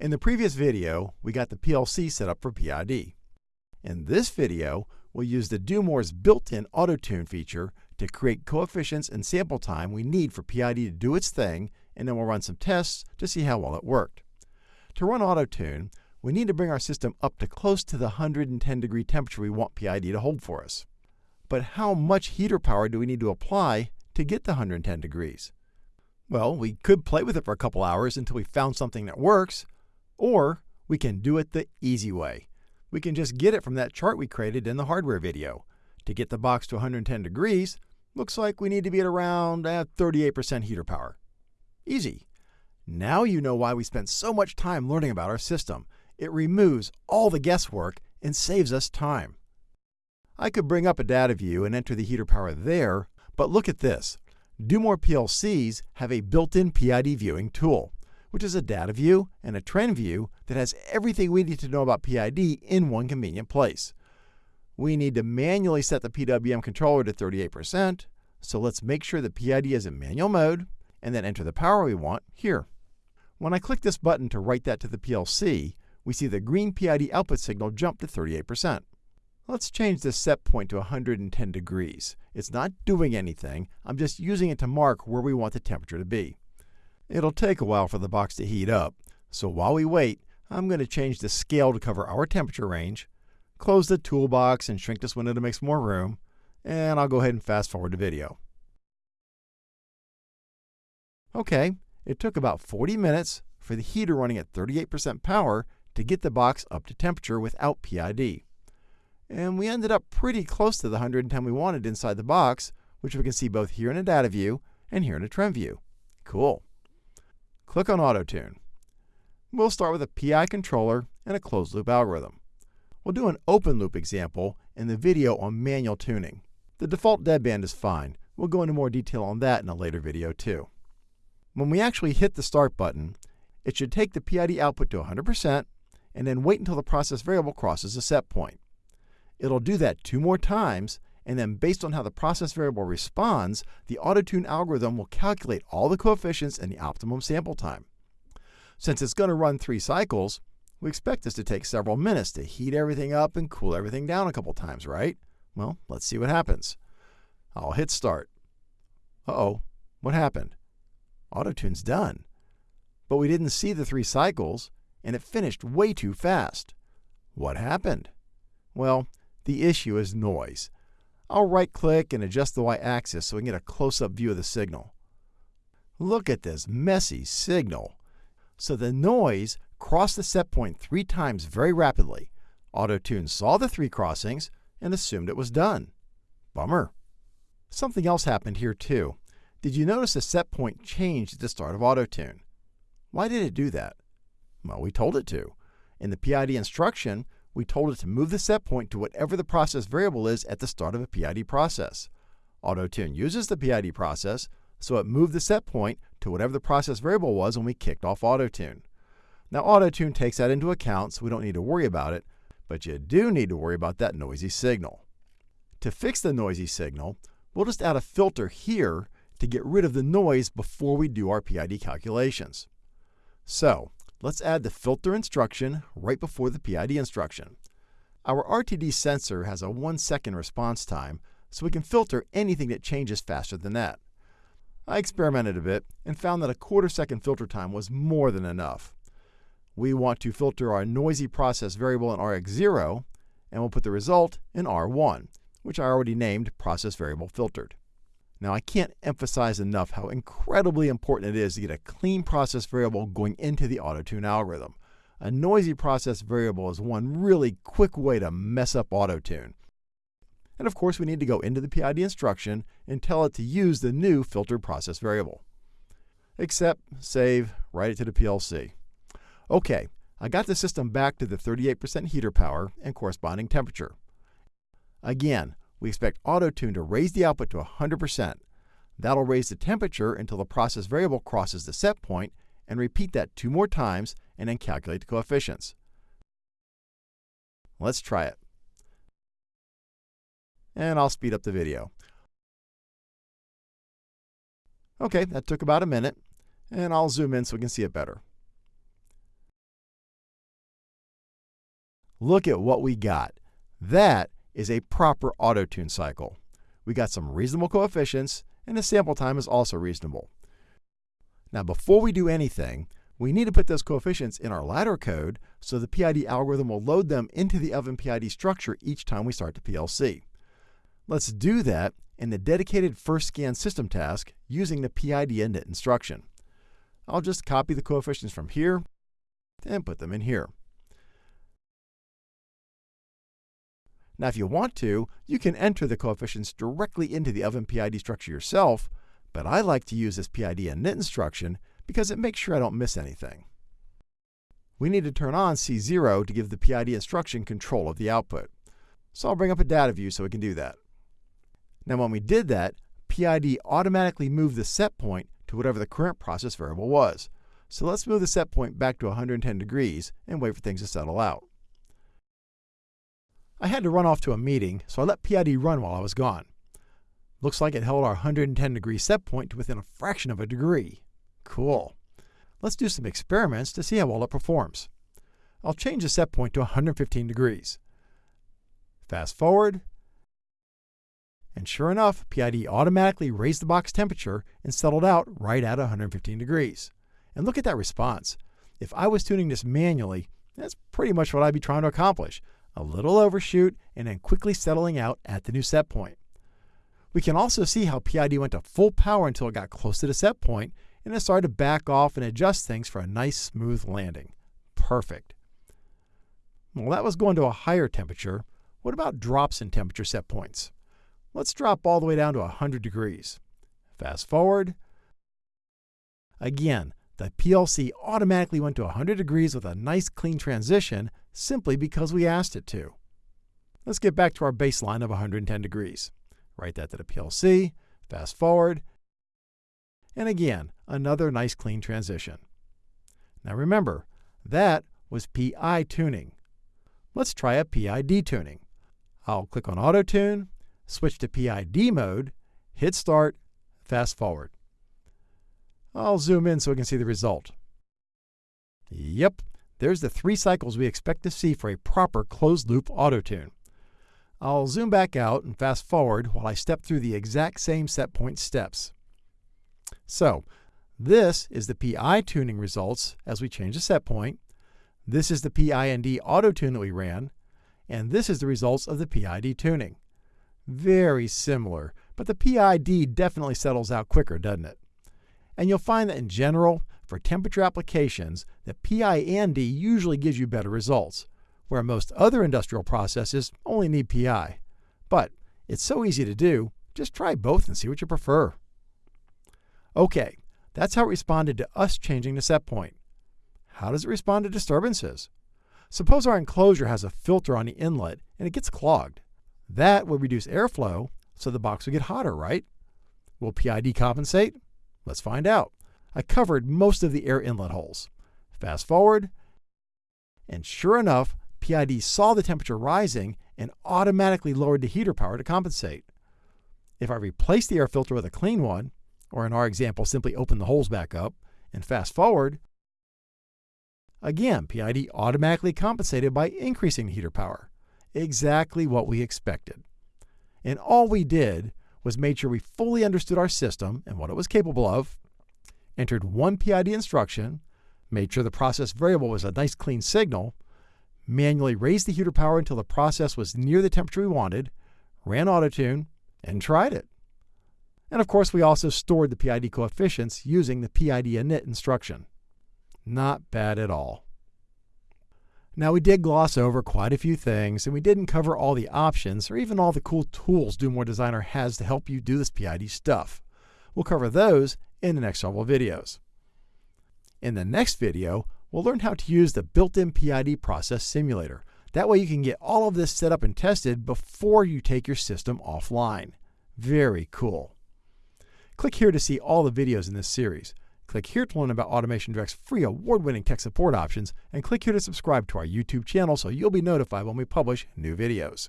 In the previous video, we got the PLC set up for PID. In this video, we'll use the Do-more's built-in AutoTune feature to create coefficients and sample time we need for PID to do its thing, and then we'll run some tests to see how well it worked. To run AutoTune, we need to bring our system up to close to the 110 degree temperature we want PID to hold for us. But how much heater power do we need to apply to get the 110 degrees? Well, we could play with it for a couple hours until we found something that works, or we can do it the easy way. We can just get it from that chart we created in the hardware video. To get the box to 110 degrees, looks like we need to be at around 38% uh, heater power. Easy. Now you know why we spent so much time learning about our system. It removes all the guesswork and saves us time. I could bring up a data view and enter the heater power there, but look at this. Do-more PLCs have a built-in PID viewing tool which is a data view and a trend view that has everything we need to know about PID in one convenient place. We need to manually set the PWM controller to 38%, so let's make sure the PID is in manual mode, and then enter the power we want here. When I click this button to write that to the PLC, we see the green PID output signal jump to 38%. Let's change the set point to 110 degrees. It's not doing anything, I'm just using it to mark where we want the temperature to be. It'll take a while for the box to heat up, so while we wait, I'm going to change the scale to cover our temperature range, close the toolbox and shrink this window to make some more room, and I'll go ahead and fast forward the video. Okay, it took about 40 minutes for the heater running at 38% power to get the box up to temperature without PID. And we ended up pretty close to the 110 we wanted inside the box, which we can see both here in a data view and here in a trend view. Cool. Click on AutoTune. We'll start with a PI controller and a closed loop algorithm. We'll do an open loop example in the video on manual tuning. The default deadband is fine. We'll go into more detail on that in a later video too. When we actually hit the start button, it should take the PID output to 100% and then wait until the process variable crosses a set point. It'll do that two more times and then based on how the process variable responds, the AutoTune algorithm will calculate all the coefficients and the optimum sample time. Since it's going to run three cycles, we expect this to take several minutes to heat everything up and cool everything down a couple times, right? Well, let's see what happens. I'll hit start. Uh-oh, what happened? AutoTune's done. But we didn't see the three cycles, and it finished way too fast. What happened? Well, the issue is noise. I'll right click and adjust the y-axis so we can get a close-up view of the signal. Look at this messy signal. So the noise crossed the set point three times very rapidly. AutoTune saw the three crossings and assumed it was done. Bummer. Something else happened here too. Did you notice the set point changed at the start of AutoTune? Why did it do that? Well, we told it to. In the PID instruction, we told it to move the set point to whatever the process variable is at the start of a PID process. AutoTune uses the PID process, so it moved the set point to whatever the process variable was when we kicked off AutoTune. Now AutoTune takes that into account, so we don't need to worry about it, but you do need to worry about that noisy signal. To fix the noisy signal, we'll just add a filter here to get rid of the noise before we do our PID calculations. So, Let's add the filter instruction right before the PID instruction. Our RTD sensor has a 1 second response time, so we can filter anything that changes faster than that. I experimented a bit and found that a quarter second filter time was more than enough. We want to filter our noisy process variable in RX0, and we'll put the result in R1, which I already named process variable filtered. Now, I can't emphasize enough how incredibly important it is to get a clean process variable going into the AutoTune algorithm. A noisy process variable is one really quick way to mess up AutoTune. And of course, we need to go into the PID instruction and tell it to use the new filtered process variable. Accept, save, write it to the PLC. Okay, I got the system back to the 38% heater power and corresponding temperature. Again, we expect AutoTune to raise the output to 100%. That'll raise the temperature until the process variable crosses the set point, and repeat that two more times and then calculate the coefficients. Let's try it. And I'll speed up the video. Okay, that took about a minute, and I'll zoom in so we can see it better. look at what we got. That is a proper auto-tune cycle. We got some reasonable coefficients, and the sample time is also reasonable. Now, before we do anything, we need to put those coefficients in our ladder code so the PID algorithm will load them into the oven PID structure each time we start the PLC. Let's do that in the dedicated first scan system task using the PID init instruction. I'll just copy the coefficients from here and put them in here. Now, if you want to, you can enter the coefficients directly into the oven PID structure yourself, but I like to use this PID init instruction because it makes sure I don't miss anything. We need to turn on C0 to give the PID instruction control of the output. So I'll bring up a data view so we can do that. Now when we did that, PID automatically moved the set point to whatever the current process variable was. So let's move the set point back to 110 degrees and wait for things to settle out. I had to run off to a meeting, so I let PID run while I was gone. Looks like it held our 110 degree set point to within a fraction of a degree. Cool. Let's do some experiments to see how well it performs. I'll change the set point to 115 degrees. Fast forward, and sure enough, PID automatically raised the box temperature and settled out right at 115 degrees. And look at that response. If I was tuning this manually, that's pretty much what I'd be trying to accomplish a little overshoot, and then quickly settling out at the new set point. We can also see how PID went to full power until it got close to the set point, and it started to back off and adjust things for a nice smooth landing. Perfect. Well, that was going to a higher temperature. What about drops in temperature set points? Let's drop all the way down to 100 degrees. Fast forward. Again, the PLC automatically went to 100 degrees with a nice clean transition simply because we asked it to. Let's get back to our baseline of 110 degrees. Write that to the PLC, fast forward, and again, another nice clean transition. Now remember, that was PI tuning. Let's try a PID tuning. I'll click on Auto Tune, switch to PID mode, hit Start, fast forward. I'll zoom in so we can see the result. Yep, there's the three cycles we expect to see for a proper closed-loop auto-tune. I'll zoom back out and fast forward while I step through the exact same set point steps. So, this is the PI tuning results as we change the set point. This is the pi PIND auto tune that we ran. And this is the results of the PID tuning. Very similar, but the PID definitely settles out quicker, doesn't it? And you'll find that in general, for temperature applications, the PI&D usually gives you better results, where most other industrial processes only need PI. But it's so easy to do, just try both and see what you prefer. Okay, that's how it responded to us changing the set point. How does it respond to disturbances? Suppose our enclosure has a filter on the inlet and it gets clogged. That would reduce airflow, so the box would get hotter, right? Will PID compensate? Let's find out. I covered most of the air inlet holes. Fast forward, and sure enough, PID saw the temperature rising and automatically lowered the heater power to compensate. If I replace the air filter with a clean one, or in our example, simply open the holes back up, and fast forward, again, PID automatically compensated by increasing the heater power. Exactly what we expected. And all we did was made sure we fully understood our system and what it was capable of, entered one PID instruction, made sure the process variable was a nice clean signal, manually raised the heater power until the process was near the temperature we wanted, ran AutoTune, and tried it. And of course, we also stored the PID coefficients using the PID init instruction. Not bad at all. Now, we did gloss over quite a few things, and we didn't cover all the options or even all the cool tools Do-more Designer has to help you do this PID stuff. We'll cover those in the next several videos. In the next video, we'll learn how to use the built-in PID process simulator. That way you can get all of this set up and tested before you take your system offline. Very cool. Click here to see all the videos in this series. Click here to learn about AutomationDirect's free award-winning tech support options, and click here to subscribe to our YouTube channel so you'll be notified when we publish new videos.